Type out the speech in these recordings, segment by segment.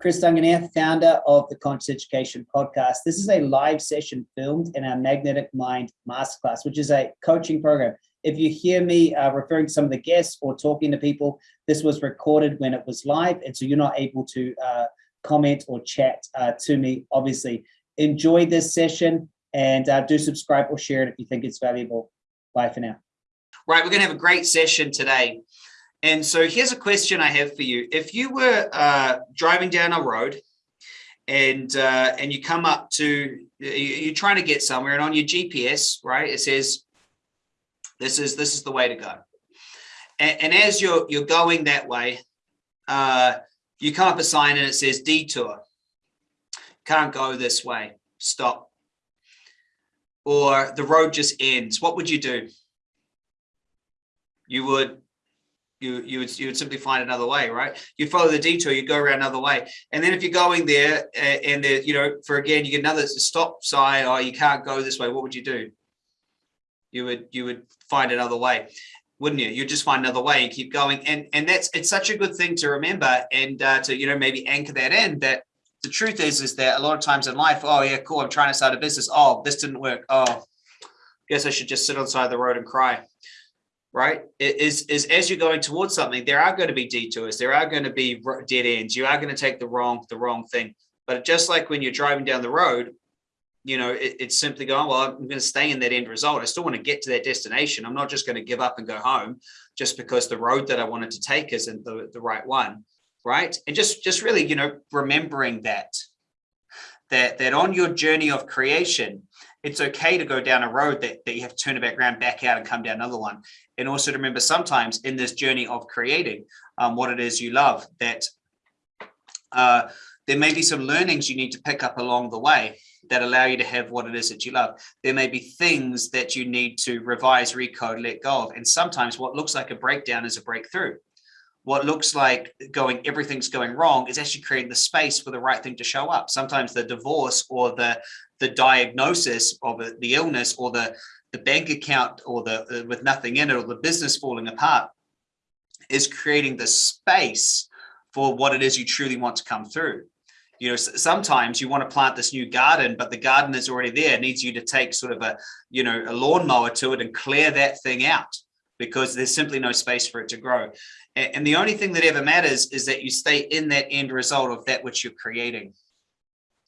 Chris Duncan here, founder of the Conscious Education Podcast. This is a live session filmed in our Magnetic Mind Masterclass, which is a coaching program. If you hear me uh, referring to some of the guests or talking to people, this was recorded when it was live, and so you're not able to uh, comment or chat uh, to me, obviously. Enjoy this session and uh, do subscribe or share it if you think it's valuable. Bye for now. Right, we're going to have a great session today. And so here's a question I have for you. If you were uh, driving down a road and uh, and you come up to, you're trying to get somewhere and on your GPS, right, it says, this is this is the way to go. And, and as you're, you're going that way, uh, you come up a sign and it says detour. Can't go this way, stop. Or the road just ends. What would you do? You would you you would you would simply find another way, right? You follow the detour, you go around another way, and then if you're going there uh, and there, you know, for again, you get another stop sign, or oh, you can't go this way. What would you do? You would you would find another way, wouldn't you? You just find another way and keep going, and and that's it's such a good thing to remember and uh, to you know maybe anchor that in that the truth is is that a lot of times in life, oh yeah, cool, I'm trying to start a business. Oh, this didn't work. Oh, guess I should just sit on the side of the road and cry right? Is is as you're going towards something there are going to be detours there are going to be dead ends you are going to take the wrong the wrong thing. But just like when you're driving down the road you know it, it's simply going well i'm going to stay in that end result. I still want to get to that destination. I'm not just going to give up and go home just because the road that i wanted to take isn't the, the right one right? And just just really you know remembering that that that on your journey of creation it's okay to go down a road that, that you have to turn it back around, back out and come down another one. And also to remember sometimes in this journey of creating um, what it is you love, that uh, there may be some learnings you need to pick up along the way that allow you to have what it is that you love. There may be things that you need to revise, recode, let go of. And sometimes what looks like a breakdown is a breakthrough. What looks like going, everything's going wrong is actually creating the space for the right thing to show up. Sometimes the divorce or the the diagnosis of the illness or the the bank account or the uh, with nothing in it or the business falling apart is creating the space for what it is you truly want to come through. You know sometimes you want to plant this new garden but the garden is already there it needs you to take sort of a you know a lawnmower to it and clear that thing out because there's simply no space for it to grow. And, and the only thing that ever matters is that you stay in that end result of that which you're creating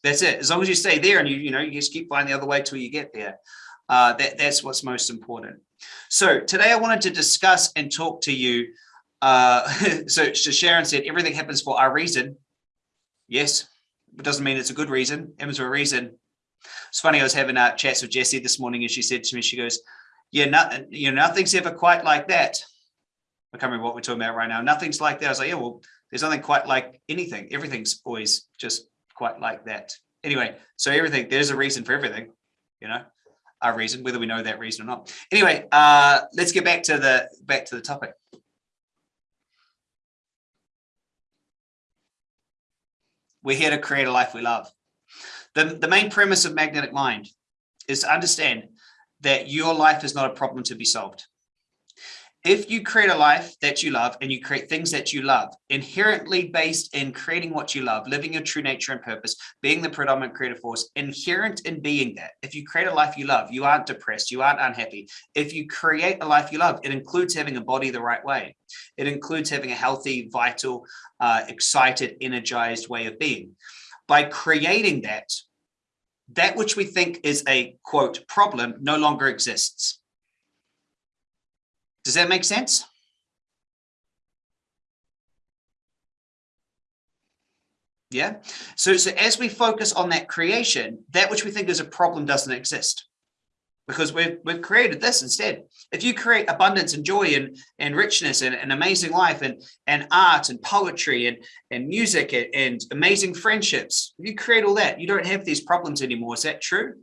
that's it. As long as you stay there and you, you know, you just keep finding the other way till you get there. Uh, that, that's what's most important. So today I wanted to discuss and talk to you. Uh, so, Sharon said, everything happens for a reason. Yes, it doesn't mean it's a good reason. It happens for a reason. It's funny, I was having a chat with Jessie this morning and she said to me, she goes, yeah, nothing, you know, nothing's ever quite like that. I can't remember what we're talking about right now. Nothing's like that. I was like, yeah, well, there's nothing quite like anything. Everything's always just quite like that. Anyway, so everything, there's a reason for everything, you know, a reason, whether we know that reason or not. Anyway, uh, let's get back to the back to the topic. We're here to create a life we love. The, the main premise of Magnetic Mind is to understand that your life is not a problem to be solved if you create a life that you love and you create things that you love, inherently based in creating what you love, living your true nature and purpose, being the predominant creative force, inherent in being that. If you create a life you love, you aren't depressed, you aren't unhappy. If you create a life you love, it includes having a body the right way. It includes having a healthy, vital, uh, excited, energized way of being. By creating that, that which we think is a quote problem no longer exists does that make sense? Yeah. So, so as we focus on that creation, that which we think is a problem doesn't exist because we've, we've created this instead. If you create abundance and joy and, and richness and an amazing life and, and art and poetry and, and music and, and amazing friendships, if you create all that, you don't have these problems anymore. Is that true?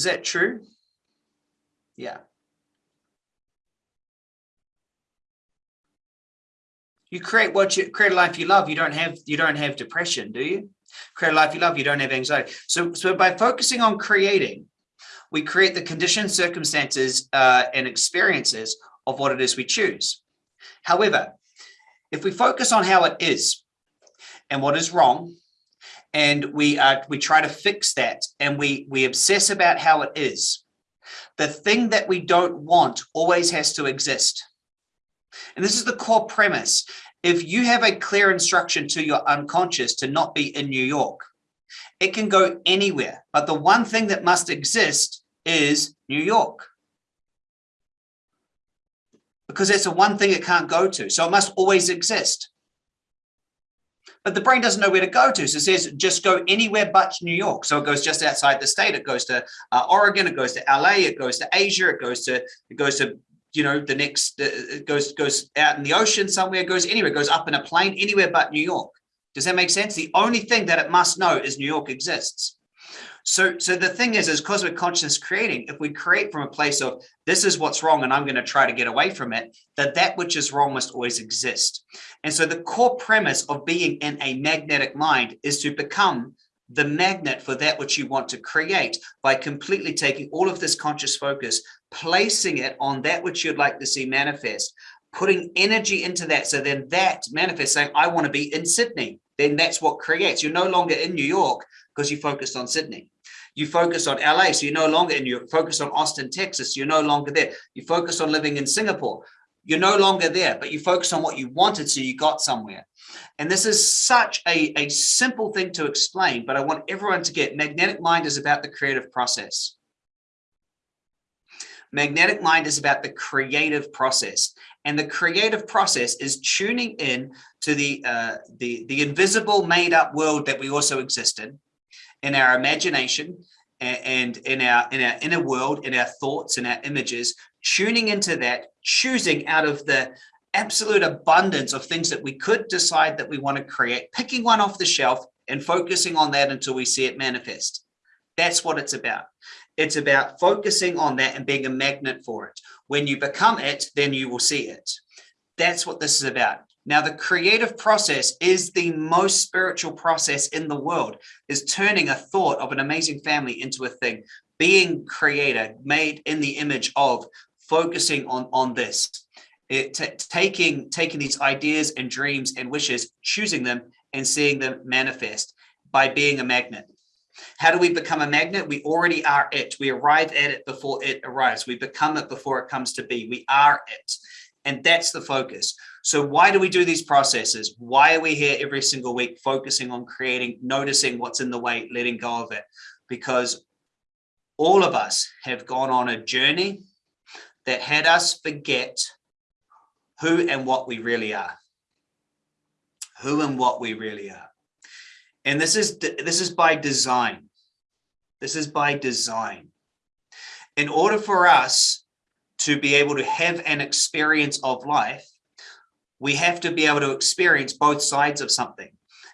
Is that true? Yeah. You create what you create a life you love. You don't have you don't have depression, do you? Create a life you love. You don't have anxiety. So so by focusing on creating, we create the conditions, circumstances, uh, and experiences of what it is we choose. However, if we focus on how it is and what is wrong, and we uh, we try to fix that and we we obsess about how it is, the thing that we don't want always has to exist. And this is the core premise. If you have a clear instruction to your unconscious to not be in New York, it can go anywhere. But the one thing that must exist is New York. Because that's the one thing it can't go to. So it must always exist. But the brain doesn't know where to go to. So it says just go anywhere but New York. So it goes just outside the state. It goes to uh, Oregon. It goes to LA. It goes to Asia. It goes to it goes to you know the next uh, it goes goes out in the ocean somewhere. It goes anywhere. It goes up in a plane anywhere but New York. Does that make sense? The only thing that it must know is New York exists. So, so the thing is, is cosmic consciousness creating, if we create from a place of this is what's wrong and I'm going to try to get away from it, that that which is wrong must always exist. And so the core premise of being in a magnetic mind is to become the magnet for that which you want to create by completely taking all of this conscious focus, placing it on that which you'd like to see manifest, putting energy into that. So then that manifests saying, I want to be in Sydney. Then that's what creates. You're no longer in New York because you focused on Sydney. You focus on LA, so you're no longer in, you focus on Austin, Texas, you're no longer there. You focus on living in Singapore, you're no longer there, but you focus on what you wanted, so you got somewhere. And this is such a, a simple thing to explain, but I want everyone to get magnetic mind is about the creative process. Magnetic mind is about the creative process. And the creative process is tuning in to the, uh, the, the invisible made up world that we also exist in, in our imagination and in our, in our inner world, in our thoughts and our images, tuning into that, choosing out of the absolute abundance of things that we could decide that we want to create, picking one off the shelf and focusing on that until we see it manifest. That's what it's about. It's about focusing on that and being a magnet for it. When you become it, then you will see it. That's what this is about. Now, the creative process is the most spiritual process in the world, is turning a thought of an amazing family into a thing, being creator, made in the image of, focusing on, on this. It, taking, taking these ideas and dreams and wishes, choosing them and seeing them manifest by being a magnet. How do we become a magnet? We already are it. We arrive at it before it arrives. We become it before it comes to be. We are it. And that's the focus. So why do we do these processes? Why are we here every single week focusing on creating, noticing what's in the way, letting go of it? Because all of us have gone on a journey that had us forget who and what we really are. Who and what we really are. And this is this is by design. This is by design. In order for us to be able to have an experience of life, we have to be able to experience both sides of something.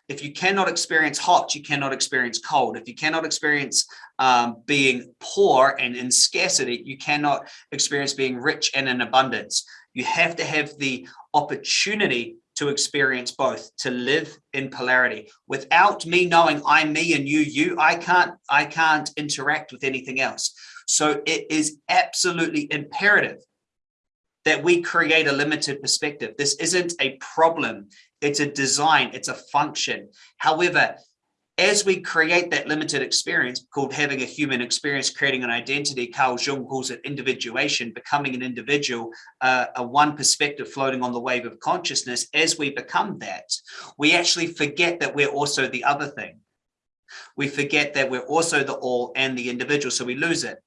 If you cannot experience hot, you cannot experience cold. If you cannot experience um, being poor and in scarcity, you cannot experience being rich and in abundance. You have to have the opportunity to experience both, to live in polarity. Without me knowing I'm me and you, you, I can't, I can't interact with anything else. So it is absolutely imperative that we create a limited perspective. This isn't a problem. It's a design, it's a function. However, as we create that limited experience called having a human experience, creating an identity, Carl Jung calls it individuation, becoming an individual, uh, a one perspective floating on the wave of consciousness. As we become that, we actually forget that we're also the other thing. We forget that we're also the all and the individual, so we lose it.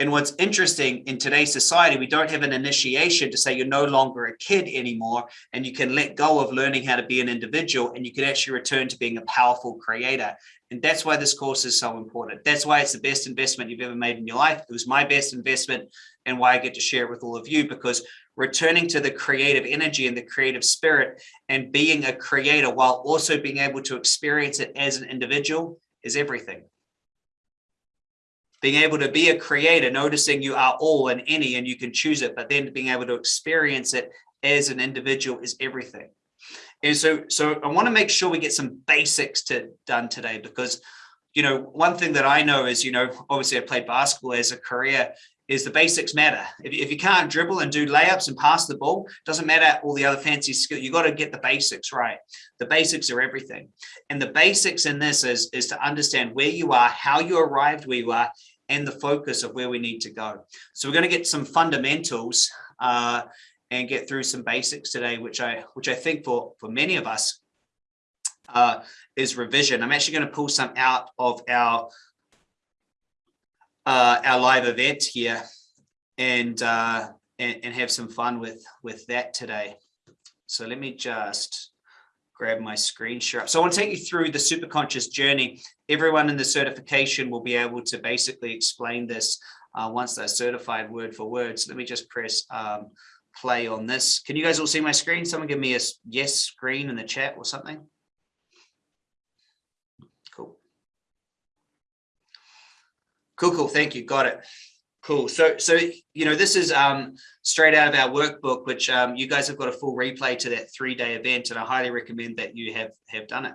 And what's interesting in today's society, we don't have an initiation to say you're no longer a kid anymore and you can let go of learning how to be an individual and you can actually return to being a powerful creator. And that's why this course is so important. That's why it's the best investment you've ever made in your life. It was my best investment and why I get to share it with all of you because returning to the creative energy and the creative spirit and being a creator while also being able to experience it as an individual is everything being able to be a creator, noticing you are all and any and you can choose it, but then being able to experience it as an individual is everything. And so, so I want to make sure we get some basics to done today because, you know, one thing that I know is, you know, obviously I played basketball as a career is the basics matter. If, if you can't dribble and do layups and pass the ball, doesn't matter all the other fancy skill. You got to get the basics right. The basics are everything. And the basics in this is, is to understand where you are, how you arrived where you are, and the focus of where we need to go. So we're going to get some fundamentals uh, and get through some basics today, which I which I think for for many of us uh, is revision. I'm actually going to pull some out of our uh, our live event here and, uh, and, and have some fun with with that today. So let me just grab my screen share. So I want to take you through the superconscious journey. Everyone in the certification will be able to basically explain this uh, once they're certified word for word. So let me just press um, play on this. Can you guys all see my screen? Someone give me a yes screen in the chat or something. Cool, cool. Thank you. Got it. Cool. So, so you know, this is um, straight out of our workbook, which um, you guys have got a full replay to that three-day event, and I highly recommend that you have have done it.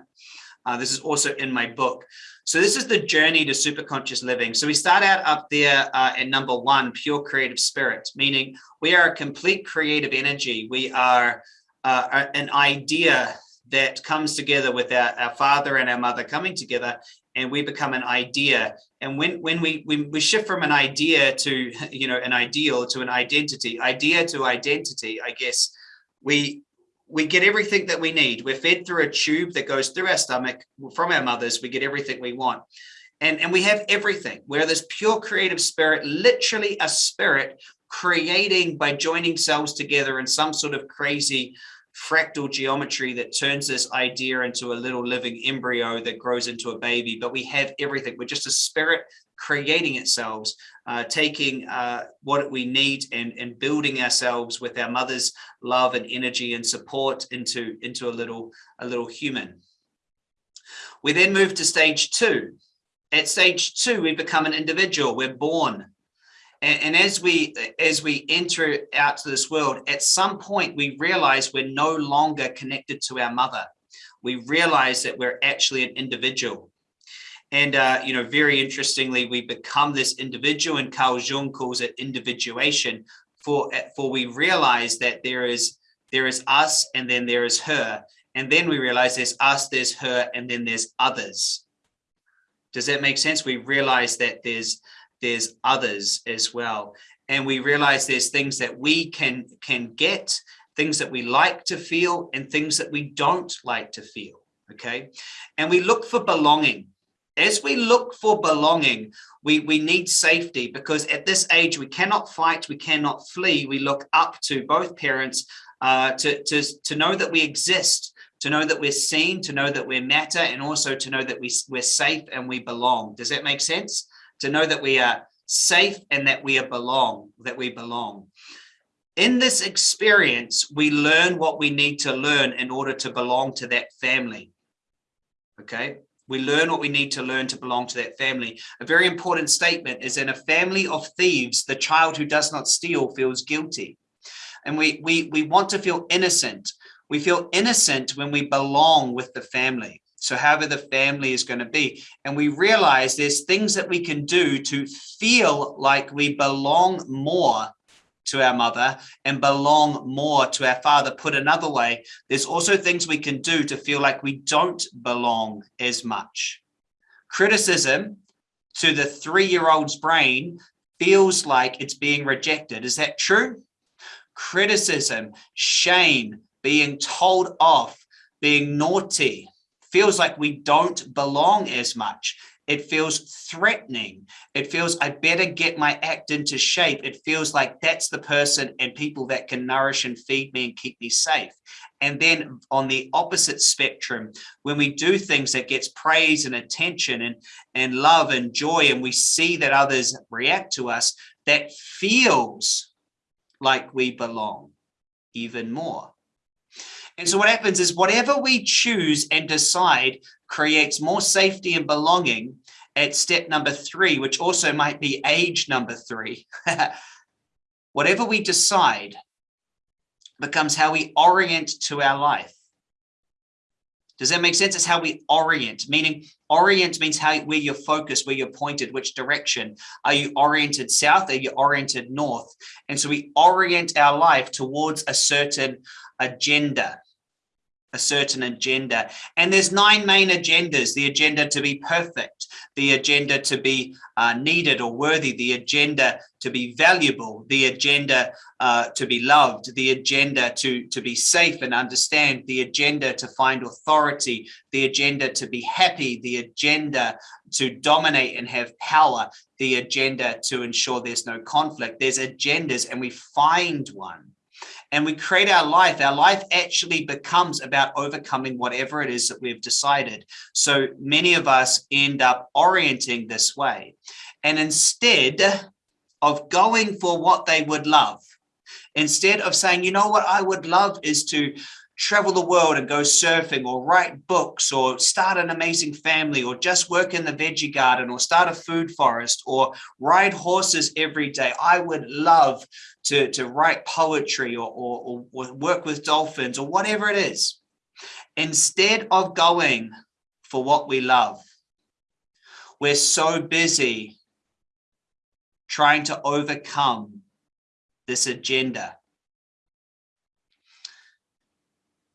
Uh, this is also in my book. So this is the journey to super conscious living. So we start out up there uh, at number one, pure creative spirit, meaning we are a complete creative energy. We are uh, an idea that comes together with our, our father and our mother coming together and we become an idea. And when when we, we we shift from an idea to you know an ideal to an identity idea to identity i guess we we get everything that we need. We're fed through a tube that goes through our stomach from our mothers. We get everything we want. And and we have everything. We're this pure creative spirit literally a spirit creating by joining cells together in some sort of crazy fractal geometry that turns this idea into a little living embryo that grows into a baby, but we have everything. We're just a spirit creating itself, uh, taking uh, what we need and, and building ourselves with our mother's love and energy and support into, into a little, a little human. We then move to stage two. At stage two, we become an individual. We're born and, and as we as we enter out to this world, at some point we realize we're no longer connected to our mother. We realize that we're actually an individual. And, uh, you know, very interestingly, we become this individual and Carl Jung calls it individuation for, for we realize that there is, there is us and then there is her. And then we realize there's us, there's her, and then there's others. Does that make sense? We realize that there's, there's others as well. And we realize there's things that we can, can get, things that we like to feel and things that we don't like to feel, okay? And we look for belonging. As we look for belonging, we, we need safety because at this age, we cannot fight, we cannot flee. We look up to both parents uh, to, to, to know that we exist, to know that we're seen, to know that we matter, and also to know that we, we're safe and we belong. Does that make sense? To know that we are safe and that we are belong, that we belong. In this experience, we learn what we need to learn in order to belong to that family. Okay, we learn what we need to learn to belong to that family. A very important statement is in a family of thieves, the child who does not steal feels guilty. And we, we, we want to feel innocent. We feel innocent when we belong with the family. So however the family is going to be. And we realize there's things that we can do to feel like we belong more to our mother and belong more to our father. Put another way, there's also things we can do to feel like we don't belong as much. Criticism to the three-year-old's brain feels like it's being rejected. Is that true? Criticism, shame, being told off, being naughty, feels like we don't belong as much. It feels threatening. It feels I better get my act into shape. It feels like that's the person and people that can nourish and feed me and keep me safe. And then on the opposite spectrum, when we do things that gets praise and attention and, and love and joy, and we see that others react to us, that feels like we belong even more. And so what happens is whatever we choose and decide creates more safety and belonging at step number three, which also might be age number three. whatever we decide becomes how we orient to our life. Does that make sense? It's how we orient, meaning orient means how where you're focused, where you're pointed, which direction. Are you oriented south? Are you oriented north? And so we orient our life towards a certain agenda a certain agenda. And there's nine main agendas, the agenda to be perfect, the agenda to be uh, needed or worthy, the agenda to be valuable, the agenda uh, to be loved, the agenda to, to be safe and understand, the agenda to find authority, the agenda to be happy, the agenda to dominate and have power, the agenda to ensure there's no conflict. There's agendas and we find one and we create our life, our life actually becomes about overcoming whatever it is that we've decided. So many of us end up orienting this way. And instead of going for what they would love, instead of saying, you know what I would love is to travel the world and go surfing or write books or start an amazing family or just work in the veggie garden or start a food forest or ride horses every day. I would love to, to write poetry or, or, or work with dolphins or whatever it is, instead of going for what we love, we're so busy trying to overcome this agenda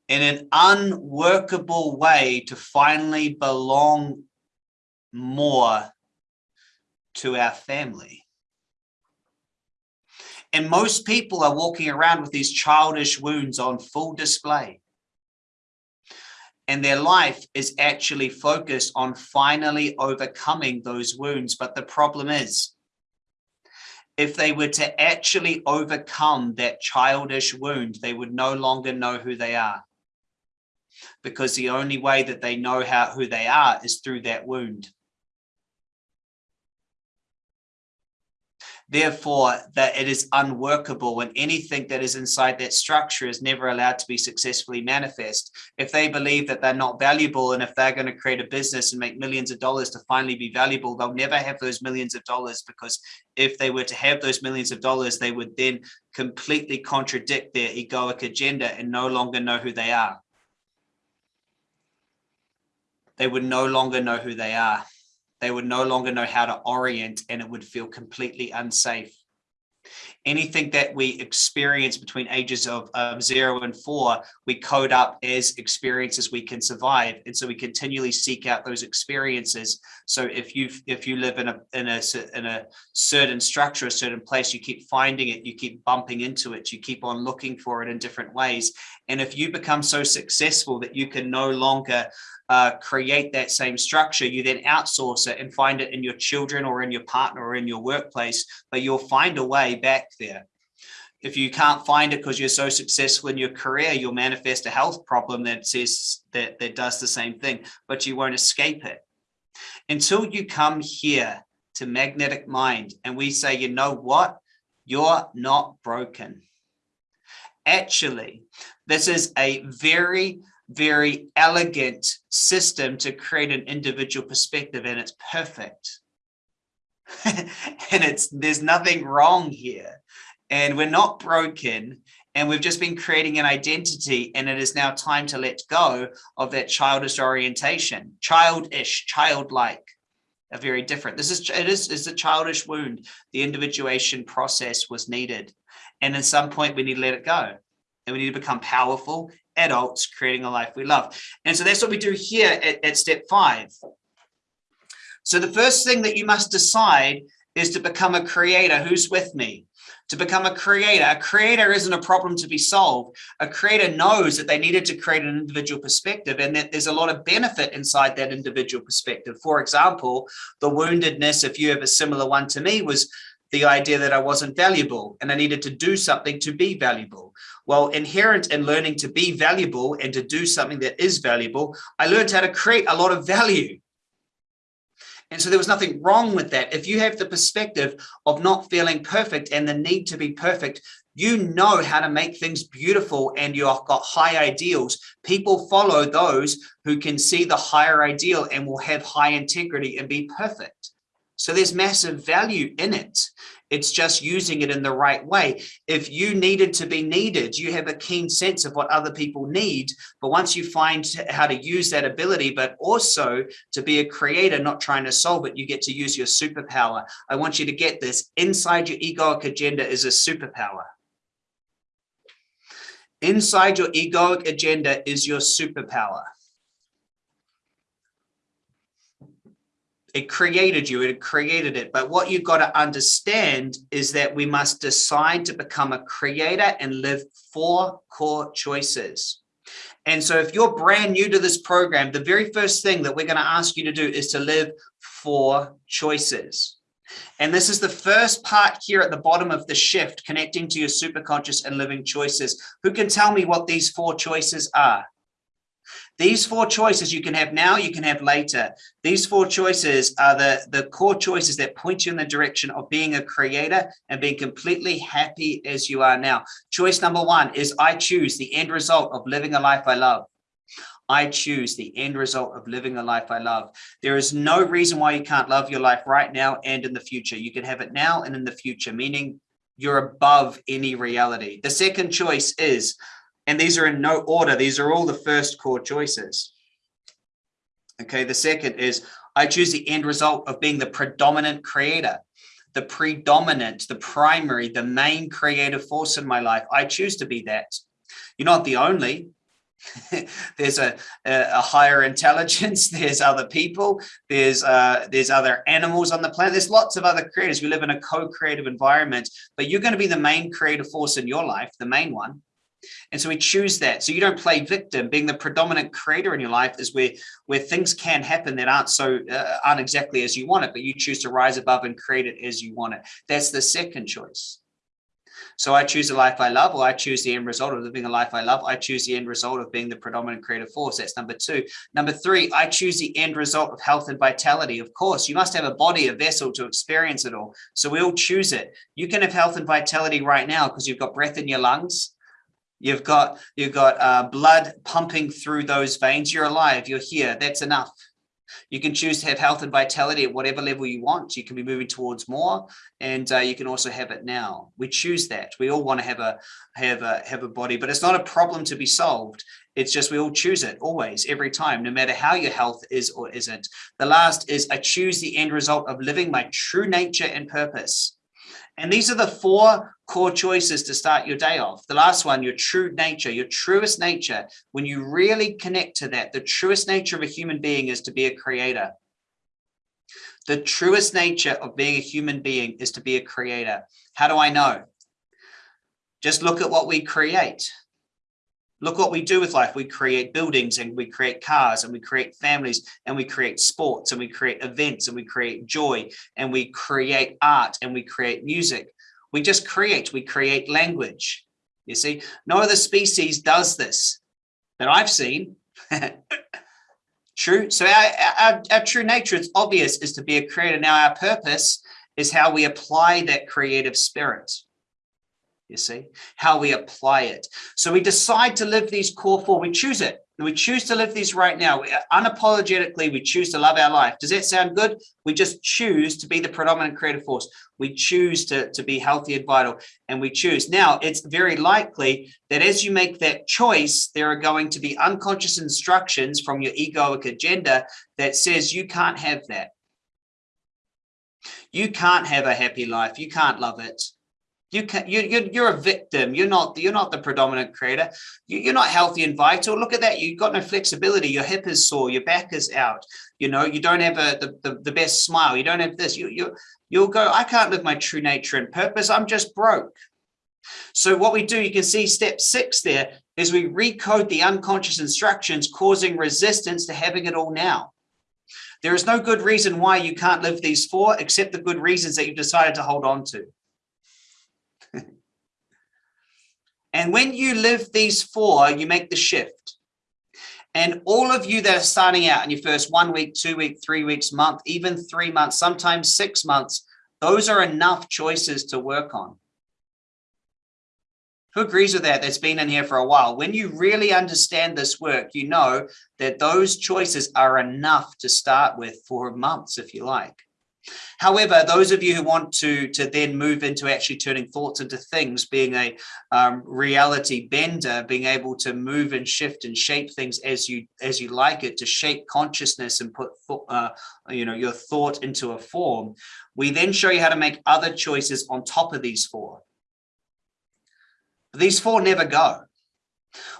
in an unworkable way to finally belong more to our family. And most people are walking around with these childish wounds on full display. And their life is actually focused on finally overcoming those wounds. But the problem is, if they were to actually overcome that childish wound, they would no longer know who they are. Because the only way that they know how who they are is through that wound. therefore that it is unworkable and anything that is inside that structure is never allowed to be successfully manifest. If they believe that they're not valuable and if they're going to create a business and make millions of dollars to finally be valuable, they'll never have those millions of dollars because if they were to have those millions of dollars, they would then completely contradict their egoic agenda and no longer know who they are. They would no longer know who they are they would no longer know how to orient and it would feel completely unsafe. Anything that we experience between ages of zero and four, we code up as experiences we can survive. And so we continually seek out those experiences. So if you if you live in a in a in a certain structure, a certain place, you keep finding it, you keep bumping into it, you keep on looking for it in different ways. And if you become so successful that you can no longer uh, create that same structure, you then outsource it and find it in your children or in your partner or in your workplace, but you'll find a way back there. If you can't find it because you're so successful in your career, you'll manifest a health problem that says that, that does the same thing, but you won't escape it. Until you come here to magnetic mind and we say, you know what, you're not broken. Actually, this is a very very elegant system to create an individual perspective and it's perfect. and it's there's nothing wrong here. And we're not broken and we've just been creating an identity and it is now time to let go of that childish orientation, childish, childlike, are very different. This is it is is a childish wound. The individuation process was needed. And at some point we need to let it go and we need to become powerful adults creating a life we love. And so that's what we do here at, at step five. So the first thing that you must decide is to become a creator. Who's with me? To become a creator. A creator isn't a problem to be solved. A creator knows that they needed to create an individual perspective and that there's a lot of benefit inside that individual perspective. For example, the woundedness, if you have a similar one to me, was the idea that I wasn't valuable and I needed to do something to be valuable. Well, inherent in learning to be valuable and to do something that is valuable, I learned how to create a lot of value. And so there was nothing wrong with that. If you have the perspective of not feeling perfect and the need to be perfect, you know how to make things beautiful and you've got high ideals. People follow those who can see the higher ideal and will have high integrity and be perfect. So there's massive value in it. It's just using it in the right way. If you needed to be needed, you have a keen sense of what other people need. But once you find how to use that ability, but also to be a creator, not trying to solve it, you get to use your superpower. I want you to get this inside your egoic agenda is a superpower. Inside your egoic agenda is your superpower. It created you, it created it. But what you've got to understand is that we must decide to become a creator and live four core choices. And so if you're brand new to this program, the very first thing that we're going to ask you to do is to live four choices. And this is the first part here at the bottom of the shift, connecting to your superconscious and living choices. Who can tell me what these four choices are? These four choices you can have now, you can have later. These four choices are the, the core choices that point you in the direction of being a creator and being completely happy as you are now. Choice number one is I choose the end result of living a life I love. I choose the end result of living a life I love. There is no reason why you can't love your life right now and in the future. You can have it now and in the future, meaning you're above any reality. The second choice is and these are in no order. These are all the first core choices. Okay, the second is I choose the end result of being the predominant creator, the predominant, the primary, the main creative force in my life. I choose to be that. You're not the only. there's a, a, higher intelligence there's other people there's uh there's other animals on the planet there's lots of other creators we live in a co-creative environment but you're going to be the main creative force in your life the main one and so we choose that. So you don't play victim. Being the predominant creator in your life is where where things can happen that aren't so uh, aren't exactly as you want it, but you choose to rise above and create it as you want it. That's the second choice. So I choose a life I love, or I choose the end result of living a life I love. I choose the end result of being the predominant creative force. That's number two. Number three, I choose the end result of health and vitality. Of course, you must have a body, a vessel to experience it all. So we all choose it. You can have health and vitality right now because you've got breath in your lungs. You've got you've got uh, blood pumping through those veins. You're alive. You're here. That's enough. You can choose to have health and vitality at whatever level you want. You can be moving towards more, and uh, you can also have it now. We choose that. We all want to have a have a have a body, but it's not a problem to be solved. It's just we all choose it always, every time, no matter how your health is or isn't. The last is I choose the end result of living my true nature and purpose. And these are the four core choices to start your day off. The last one, your true nature, your truest nature. When you really connect to that, the truest nature of a human being is to be a creator. The truest nature of being a human being is to be a creator. How do I know? Just look at what we create. Look what we do with life. We create buildings and we create cars and we create families and we create sports and we create events and we create joy and we create art and we create music. We just create, we create language. You see, no other species does this that I've seen. true. So our, our, our true nature, it's obvious, is to be a creator. Now our purpose is how we apply that creative spirit you see, how we apply it. So we decide to live these core four, we choose it. We choose to live these right now. We, unapologetically, we choose to love our life. Does that sound good? We just choose to be the predominant creative force. We choose to, to be healthy and vital, and we choose. Now, it's very likely that as you make that choice, there are going to be unconscious instructions from your egoic agenda that says you can't have that. You can't have a happy life. You can't love it you can you, you you're a victim. You're not you're not the predominant creator. You, you're not healthy and vital. Look at that. You've got no flexibility. Your hip is sore. Your back is out. You know you don't have a the, the, the best smile. You don't have this. You you you'll go i can't live my true nature and purpose. I'm just broke. So what we do you can see step six there is we recode the unconscious instructions causing resistance to having it all now. There is no good reason why you can't live these four except the good reasons that you've decided to hold on to And when you live these four, you make the shift. And all of you that are starting out in your first one week, two week, three weeks, month, even three months, sometimes six months, those are enough choices to work on. Who agrees with that? That's been in here for a while. When you really understand this work, you know that those choices are enough to start with for months, if you like. However, those of you who want to, to then move into actually turning thoughts into things, being a um, reality bender, being able to move and shift and shape things as you as you like it, to shape consciousness and put uh, you know your thought into a form, we then show you how to make other choices on top of these four. These four never go.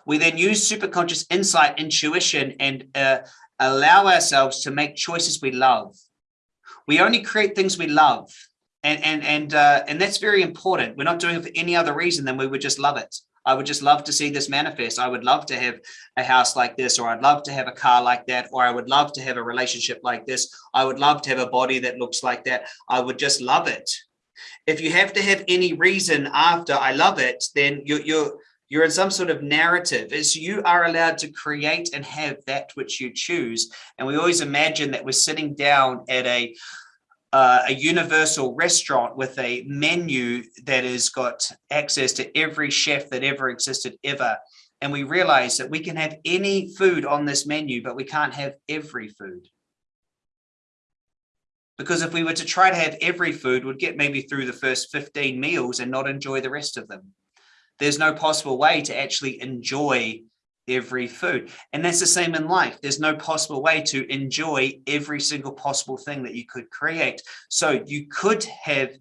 We then use superconscious insight, intuition, and uh, allow ourselves to make choices we love we only create things we love. And, and, and, uh, and that's very important. We're not doing it for any other reason than we would just love it. I would just love to see this manifest. I would love to have a house like this, or I'd love to have a car like that, or I would love to have a relationship like this. I would love to have a body that looks like that. I would just love it. If you have to have any reason after I love it, then you're, you're, you're in some sort of narrative is you are allowed to create and have that which you choose. And we always imagine that we're sitting down at a uh, a universal restaurant with a menu that has got access to every chef that ever existed ever. And we realize that we can have any food on this menu, but we can't have every food. Because if we were to try to have every food, we'd get maybe through the first 15 meals and not enjoy the rest of them there's no possible way to actually enjoy every food. And that's the same in life. There's no possible way to enjoy every single possible thing that you could create. So you could have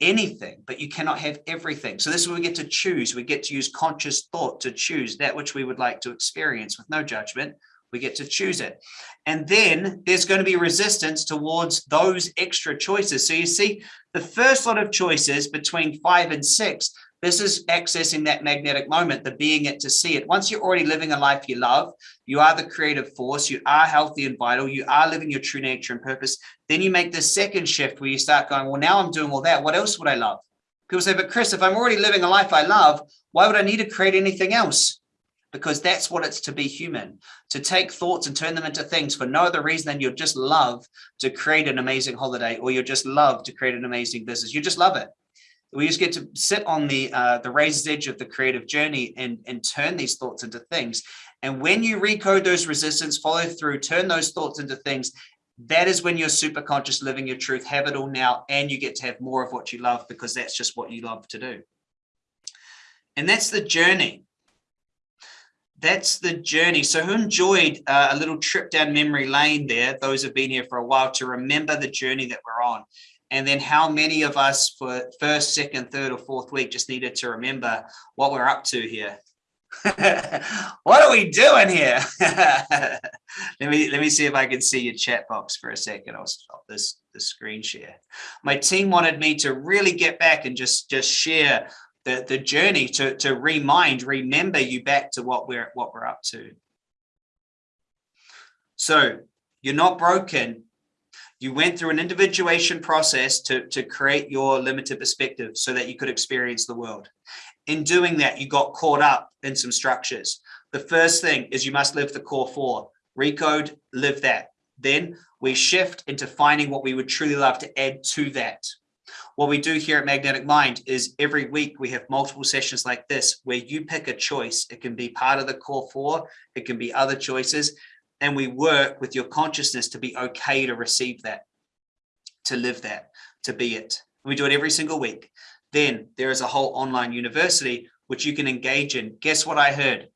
anything, but you cannot have everything. So this is where we get to choose. We get to use conscious thought to choose that which we would like to experience with no judgment. We get to choose it. And then there's going to be resistance towards those extra choices. So you see the first lot of choices between five and six this is accessing that magnetic moment, the being it to see it. Once you're already living a life you love, you are the creative force, you are healthy and vital, you are living your true nature and purpose. Then you make this second shift where you start going, well, now I'm doing all that. What else would I love? People say, but Chris, if I'm already living a life I love, why would I need to create anything else? Because that's what it's to be human, to take thoughts and turn them into things for no other reason than you just love to create an amazing holiday or you just love to create an amazing business. You just love it we just get to sit on the uh, the razor's edge of the creative journey and and turn these thoughts into things. And when you recode those resistance follow through turn those thoughts into things that is when you're super conscious living your truth have it all now and you get to have more of what you love because that's just what you love to do. And that's the journey. That's the journey. So who enjoyed uh, a little trip down memory lane there those have been here for a while to remember the journey that we're on and then how many of us for first, second, third, or fourth week just needed to remember what we're up to here. what are we doing here? let me let me see if I can see your chat box for a second. I'll stop this the screen share. My team wanted me to really get back and just just share the the journey to to remind, remember you back to what we're what we're up to. So you're not broken you went through an individuation process to, to create your limited perspective so that you could experience the world. In doing that, you got caught up in some structures. The first thing is you must live the core four. Recode, live that. Then we shift into finding what we would truly love to add to that. What we do here at Magnetic Mind is every week we have multiple sessions like this where you pick a choice. It can be part of the core four, it can be other choices, and we work with your consciousness to be okay to receive that, to live that, to be it. We do it every single week. Then there is a whole online university which you can engage in. Guess what I heard?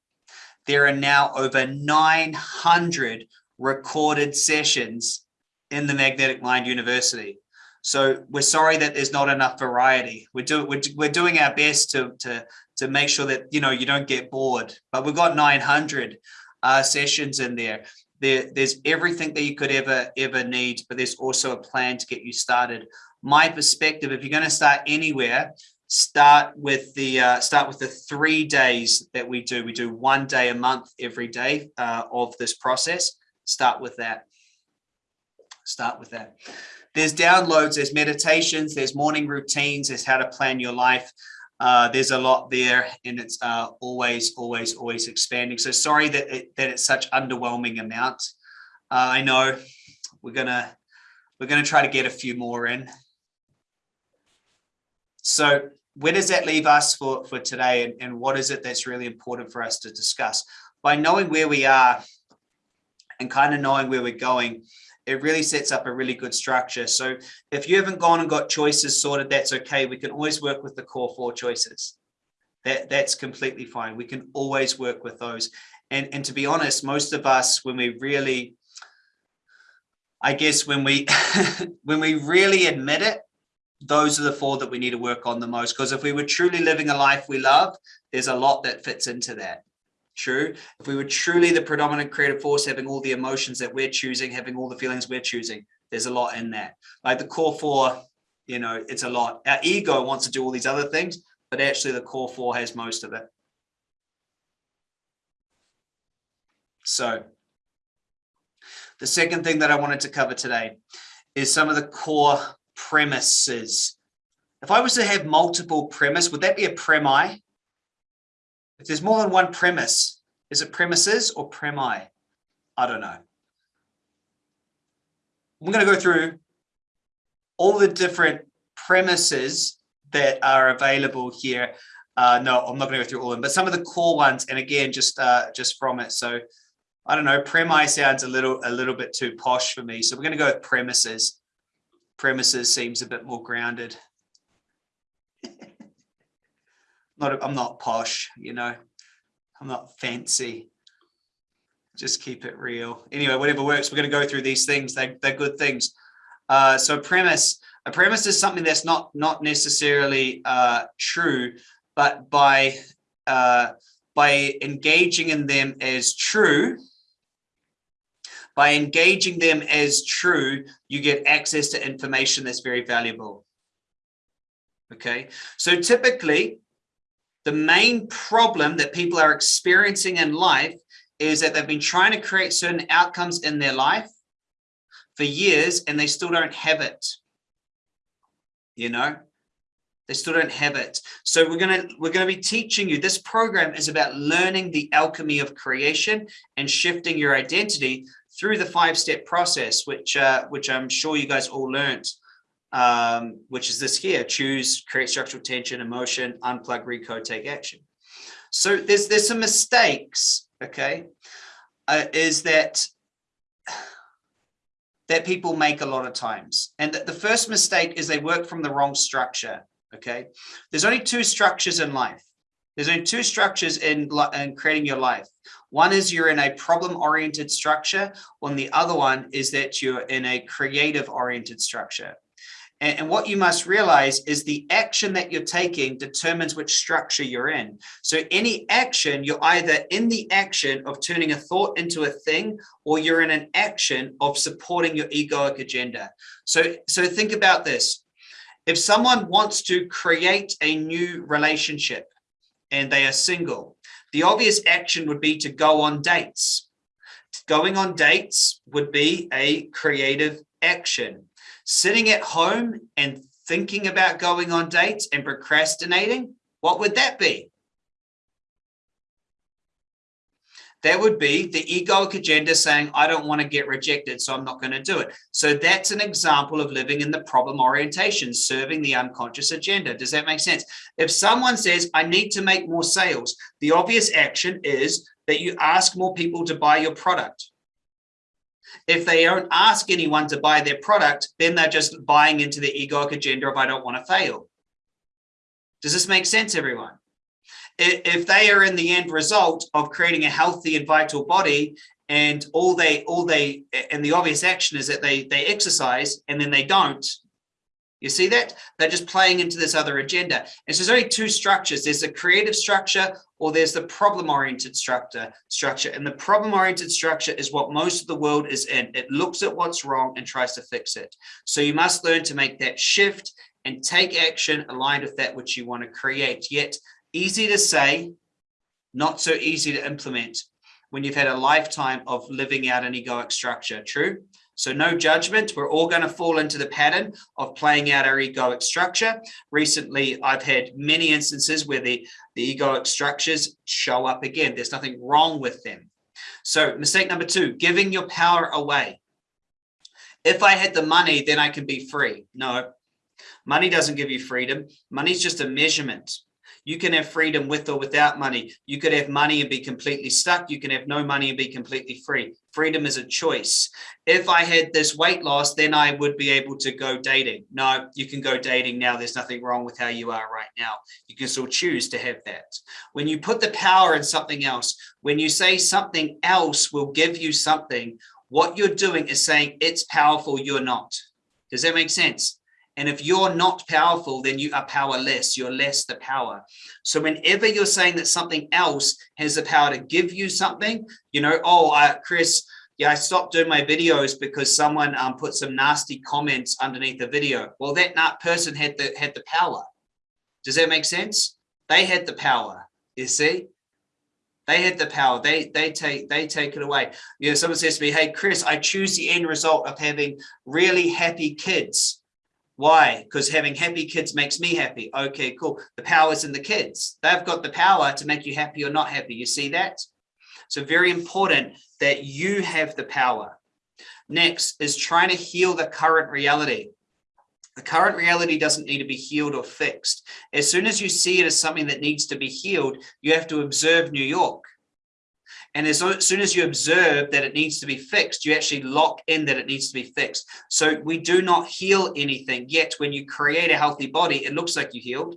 There are now over 900 recorded sessions in the Magnetic Mind University. So we're sorry that there's not enough variety. We're, do, we're, we're doing our best to, to, to make sure that, you know, you don't get bored, but we've got 900 uh, sessions in there. There, there's everything that you could ever, ever need, but there's also a plan to get you started. My perspective, if you're going to start anywhere, start with the uh, start with the three days that we do. We do one day a month every day uh, of this process. Start with that. Start with that. There's downloads, there's meditations, there's morning routines, there's how to plan your life. Uh, there's a lot there and it's uh, always, always, always expanding. So sorry that, it, that it's such underwhelming amount. Uh, I know we're gonna we're gonna try to get a few more in. So where does that leave us for, for today and, and what is it that's really important for us to discuss? By knowing where we are and kind of knowing where we're going, it really sets up a really good structure. So if you haven't gone and got choices sorted, that's okay. We can always work with the core four choices. That, that's completely fine. We can always work with those. And, and to be honest, most of us, when we really, I guess when we, when we really admit it, those are the four that we need to work on the most. Because if we were truly living a life we love, there's a lot that fits into that. True. If we were truly the predominant creative force, having all the emotions that we're choosing, having all the feelings we're choosing, there's a lot in that. Like the core four, you know, it's a lot. Our ego wants to do all these other things, but actually the core four has most of it. So the second thing that I wanted to cover today is some of the core premises. If I was to have multiple premise, would that be a premi? If there's more than one premise, is it premises or premi? I don't know. I'm going to go through all the different premises that are available here. Uh, no, I'm not going to go through all of them, but some of the core ones. And again, just uh, just from it. So I don't know, premi sounds a little a little bit too posh for me. So we're going to go with premises. Premises seems a bit more grounded not I'm not posh, you know, I'm not fancy. Just keep it real. Anyway, whatever works. We're going to go through these things. They, they're good things. Uh, so premise, a premise is something that's not not necessarily uh, true, but by uh, by engaging in them as true, by engaging them as true, you get access to information that's very valuable. Okay, so typically the main problem that people are experiencing in life is that they've been trying to create certain outcomes in their life for years and they still don't have it. You know, they still don't have it. So we're going to we're going to be teaching you this program is about learning the alchemy of creation and shifting your identity through the five step process, which uh, which I'm sure you guys all learned um, which is this here, choose, create structural tension, emotion, unplug, recode, take action. So there's, there's some mistakes, okay, uh, is that that people make a lot of times. And the first mistake is they work from the wrong structure, okay? There's only two structures in life. There's only two structures in, in creating your life. One is you're in a problem-oriented structure, and the other one is that you're in a creative-oriented structure. And, and what you must realize is the action that you're taking determines which structure you're in. So any action, you're either in the action of turning a thought into a thing, or you're in an action of supporting your egoic agenda. So, so think about this. If someone wants to create a new relationship and they are single, the obvious action would be to go on dates. Going on dates would be a creative action sitting at home and thinking about going on dates and procrastinating, what would that be? That would be the egoic agenda saying, I don't want to get rejected, so I'm not going to do it. So that's an example of living in the problem orientation, serving the unconscious agenda. Does that make sense? If someone says, I need to make more sales, the obvious action is that you ask more people to buy your product. If they don't ask anyone to buy their product, then they're just buying into the egoic agenda of I don't want to fail. Does this make sense, everyone? If they are in the end result of creating a healthy and vital body and all they all they and the obvious action is that they they exercise and then they don't you see that? They're just playing into this other agenda. And so there's only two structures. There's the creative structure or there's the problem-oriented structure, structure. And the problem-oriented structure is what most of the world is in. It looks at what's wrong and tries to fix it. So you must learn to make that shift and take action aligned with that which you want to create. Yet easy to say, not so easy to implement when you've had a lifetime of living out an egoic structure. True? So no judgment. We're all going to fall into the pattern of playing out our egoic structure. Recently, I've had many instances where the, the egoic structures show up again. There's nothing wrong with them. So mistake number two, giving your power away. If I had the money, then I can be free. No, money doesn't give you freedom. Money's just a measurement. You can have freedom with or without money. You could have money and be completely stuck. You can have no money and be completely free. Freedom is a choice. If I had this weight loss, then I would be able to go dating. No, you can go dating now. There's nothing wrong with how you are right now. You can still choose to have that. When you put the power in something else, when you say something else will give you something, what you're doing is saying it's powerful, you're not. Does that make sense? And if you're not powerful, then you are powerless. You're less the power. So whenever you're saying that something else has the power to give you something, you know, oh, uh, Chris, yeah, I stopped doing my videos because someone um, put some nasty comments underneath the video. Well, that not person had the had the power. Does that make sense? They had the power. You see, they had the power. They they take they take it away. You know, someone says to me, "Hey, Chris, I choose the end result of having really happy kids." Why? Because having happy kids makes me happy. Okay, cool. The power's in the kids. They've got the power to make you happy or not happy. You see that? So very important that you have the power. Next is trying to heal the current reality. The current reality doesn't need to be healed or fixed. As soon as you see it as something that needs to be healed, you have to observe New York. And as soon as you observe that it needs to be fixed, you actually lock in that it needs to be fixed. So we do not heal anything yet. When you create a healthy body, it looks like you healed.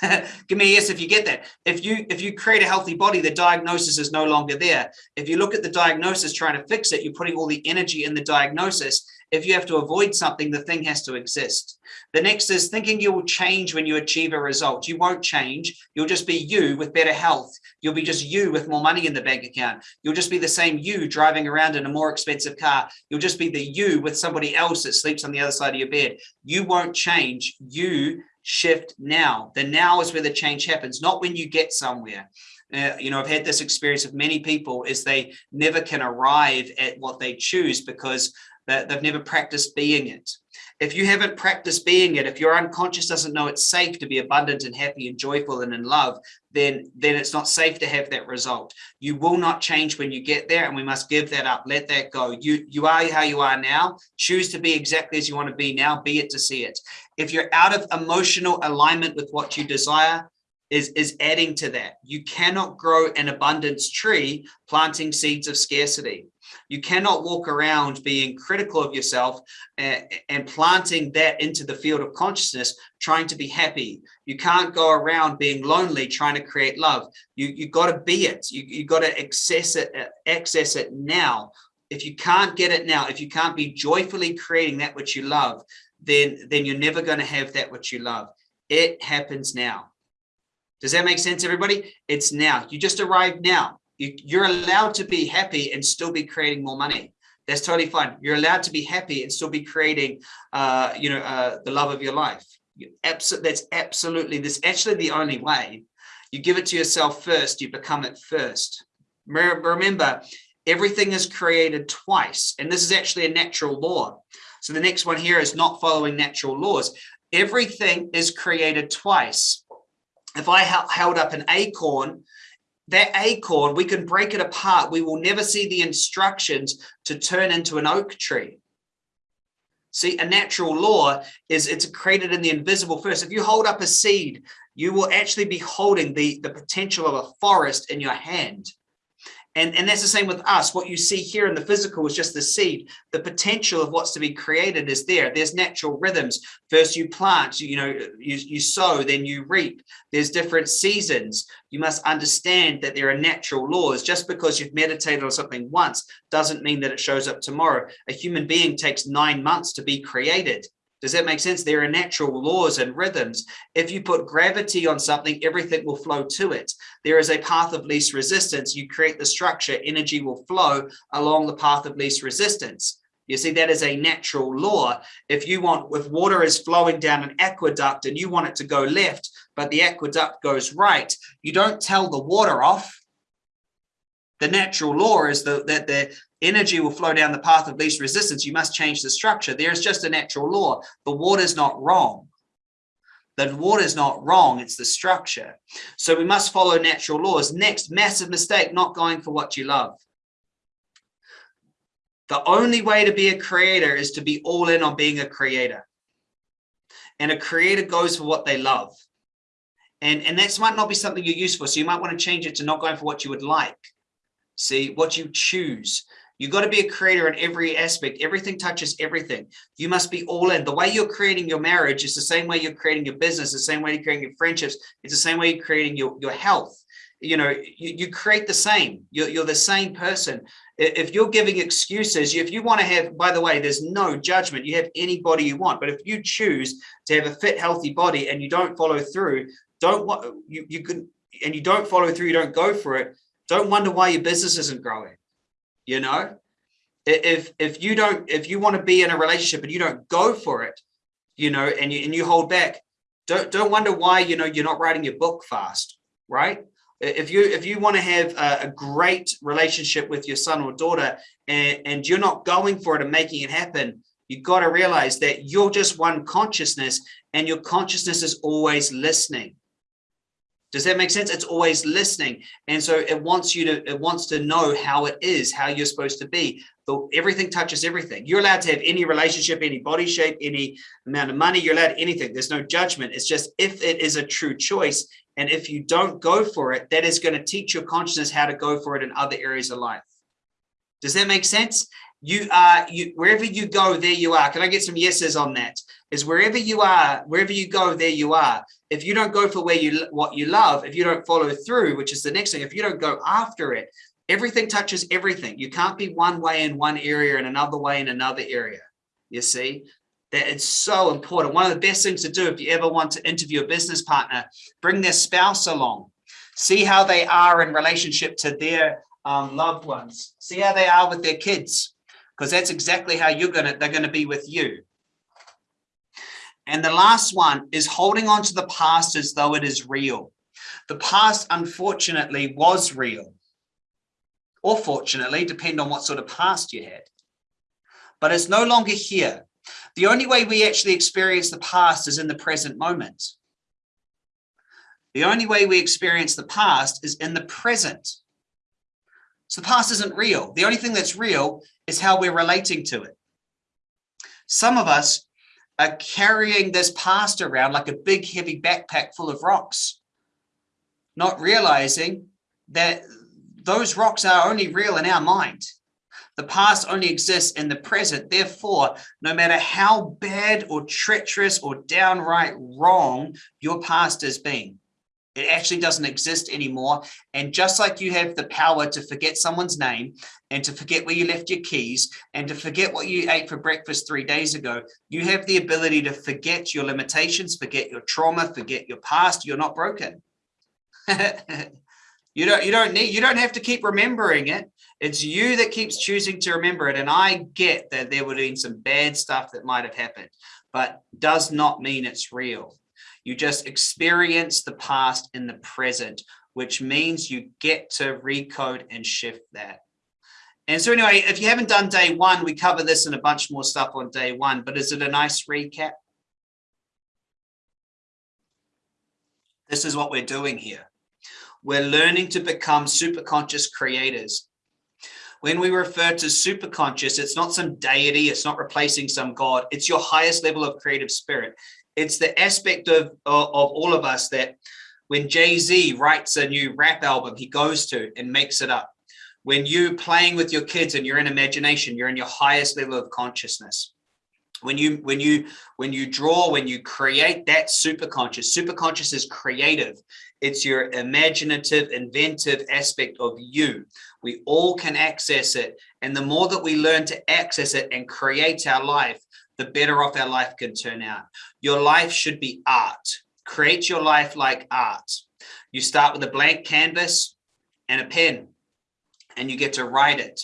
Give me a yes if you get that. If you if you create a healthy body, the diagnosis is no longer there. If you look at the diagnosis trying to fix it, you're putting all the energy in the diagnosis if you have to avoid something, the thing has to exist. The next is thinking you will change when you achieve a result. You won't change. You'll just be you with better health. You'll be just you with more money in the bank account. You'll just be the same you driving around in a more expensive car. You'll just be the you with somebody else that sleeps on the other side of your bed. You won't change. You shift now. The now is where the change happens, not when you get somewhere. Uh, you know, I've had this experience of many people is they never can arrive at what they choose because they've never practiced being it. If you haven't practiced being it, if your unconscious doesn't know it's safe to be abundant and happy and joyful and in love, then, then it's not safe to have that result. You will not change when you get there and we must give that up. Let that go. You, you are how you are now. Choose to be exactly as you want to be now. Be it to see it. If you're out of emotional alignment with what you desire, is, is adding to that. You cannot grow an abundance tree planting seeds of scarcity. You cannot walk around being critical of yourself and, and, planting that into the field of consciousness, trying to be happy. You can't go around being lonely, trying to create love. You, you got to be it. You, you got to access it, eh, access it now. If you can't get it now, if you can't be joyfully creating that which you love, then, then you're never going to have that which you love. It happens now. Does that make sense, everybody? It's now. You just arrived now. You, are allowed to be happy and still be creating more money. That's totally fine. You're allowed to be happy and still be creating, uh, you know, uh, the love of your life. You that's absolutely, this actually the only way. You give it to yourself first, you become it first. Remember, everything is created twice, and this is actually a natural law. So the next one here is not following natural laws. Everything is created twice. If I held up an acorn that acorn, we can break it apart. We will never see the instructions to turn into an oak tree. See, a natural law is it's created in the invisible first. If you hold up a seed, you will actually be holding the, the potential of a forest in your hand. And, and that's the same with us. What you see here in the physical is just the seed. The potential of what's to be created is there. There's natural rhythms. First you plant, you know, you, you sow, then you reap. There's different seasons. You must understand that there are natural laws. Just because you've meditated on something once doesn't mean that it shows up tomorrow. A human being takes nine months to be created. Does that make sense? There are natural laws and rhythms. If you put gravity on something, everything will flow to it. There is a path of least resistance. You create the structure, energy will flow along the path of least resistance. You see, that is a natural law. If you want, if water is flowing down an aqueduct and you want it to go left, but the aqueduct goes right, you don't tell the water off. The natural law is the, that the energy will flow down the path of least resistance. You must change the structure. There's just a natural law. The water is not wrong. The water is not wrong. It's the structure. So we must follow natural laws. Next, massive mistake, not going for what you love. The only way to be a creator is to be all in on being a creator. And a creator goes for what they love. And, and that's might not be something you're used for. So you might want to change it to not going for what you would like. See what you choose. You've got to be a creator in every aspect. Everything touches everything. You must be all in. The way you're creating your marriage is the same way you're creating your business, the same way you're creating your friendships. It's the same way you're creating your, your health. You know, you, you create the same. You're, you're the same person. If you're giving excuses, if you want to have, by the way, there's no judgment. You have any body you want. But if you choose to have a fit, healthy body and you don't follow through, don't want you, you can, and you don't follow through, you don't go for it, don't wonder why your business isn't growing you know? If if you don't if you want to be in a relationship and you don't go for it you know and you and you hold back don't don't wonder why you know you're not writing your book fast right? If you if you want to have a, a great relationship with your son or daughter and and you're not going for it and making it happen you got to realize that you're just one consciousness and your consciousness is always listening does that make sense? It's always listening. And so it wants you to, it wants to know how it is, how you're supposed to be. So everything touches everything. You're allowed to have any relationship, any body shape, any amount of money, you're allowed anything. There's no judgment. It's just if it is a true choice. And if you don't go for it, that is going to teach your consciousness how to go for it in other areas of life. Does that make sense? You are, you, wherever you go, there you are. Can I get some yeses on that? Is wherever you are, wherever you go, there you are if you don't go for where you what you love, if you don't follow through, which is the next thing, if you don't go after it, everything touches everything. You can't be one way in one area and another way in another area. You see, that it's so important. One of the best things to do if you ever want to interview a business partner, bring their spouse along, see how they are in relationship to their um, loved ones, see how they are with their kids, because that's exactly how you're gonna they're gonna be with you. And the last one is holding on to the past as though it is real. The past, unfortunately, was real. Or fortunately, depend on what sort of past you had. But it's no longer here. The only way we actually experience the past is in the present moment. The only way we experience the past is in the present. So the past isn't real. The only thing that's real is how we're relating to it. Some of us are carrying this past around like a big heavy backpack full of rocks, not realizing that those rocks are only real in our mind. The past only exists in the present. Therefore, no matter how bad or treacherous or downright wrong your past has been, it actually doesn't exist anymore. And just like you have the power to forget someone's name and to forget where you left your keys and to forget what you ate for breakfast three days ago, you have the ability to forget your limitations, forget your trauma, forget your past. You're not broken. you don't you don't need you don't have to keep remembering it. It's you that keeps choosing to remember it. And I get that there would have been some bad stuff that might have happened, but does not mean it's real. You just experience the past in the present, which means you get to recode and shift that. And so anyway, if you haven't done day one, we cover this and a bunch more stuff on day one, but is it a nice recap? This is what we're doing here. We're learning to become super conscious creators. When we refer to super conscious, it's not some deity, it's not replacing some God, it's your highest level of creative spirit it's the aspect of, of, of all of us that when Jay-Z writes a new rap album, he goes to and makes it up. When you playing with your kids and you're in imagination, you're in your highest level of consciousness. When you when you when you draw, when you create that super conscious, super conscious is creative. It's your imaginative, inventive aspect of you. We all can access it. And the more that we learn to access it and create our life, the better off our life can turn out. Your life should be art. Create your life like art. You start with a blank canvas and a pen and you get to write it.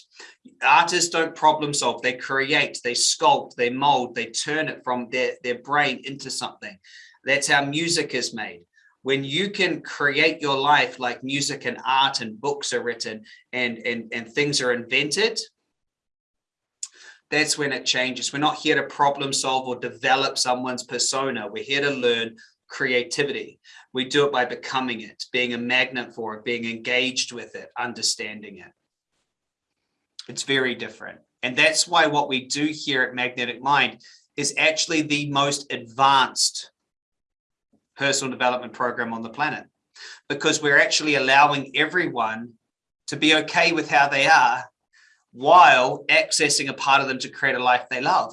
Artists don't problem solve, they create, they sculpt, they mold, they turn it from their, their brain into something. That's how music is made. When you can create your life like music and art and books are written and, and, and things are invented, that's when it changes. We're not here to problem solve or develop someone's persona. We're here to learn creativity. We do it by becoming it, being a magnet for it, being engaged with it, understanding it. It's very different. And that's why what we do here at Magnetic Mind is actually the most advanced personal development program on the planet because we're actually allowing everyone to be okay with how they are while accessing a part of them to create a life they love.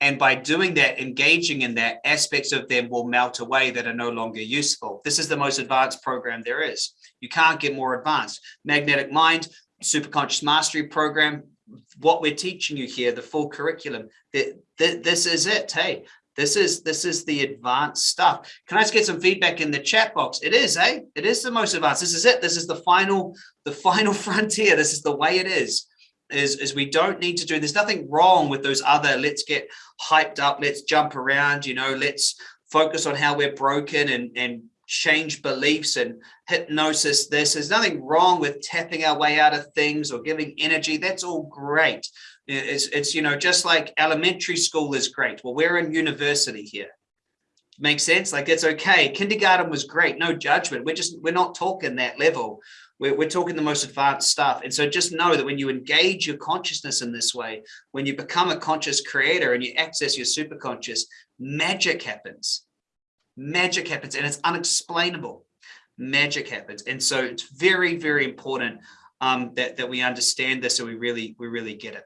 And by doing that, engaging in that, aspects of them will melt away that are no longer useful. This is the most advanced program there is. You can't get more advanced. Magnetic Mind, Superconscious Mastery Program, what we're teaching you here, the full curriculum, this is it. Hey, this is this is the advanced stuff. Can I just get some feedback in the chat box? It is, eh? It is the most advanced. This is it. This is the final, the final frontier. This is the way it is. Is, is we don't need to do there's nothing wrong with those other let's get hyped up let's jump around you know let's focus on how we're broken and and change beliefs and hypnosis this there's nothing wrong with tapping our way out of things or giving energy that's all great it's, it's, you know, just like elementary school is great. Well, we're in university here. Makes sense? Like it's okay. Kindergarten was great. No judgment. We're just, we're not talking that level. We're, we're talking the most advanced stuff. And so just know that when you engage your consciousness in this way, when you become a conscious creator and you access your superconscious, magic happens. Magic happens and it's unexplainable. Magic happens. And so it's very, very important um, that, that we understand this and we really, we really get it.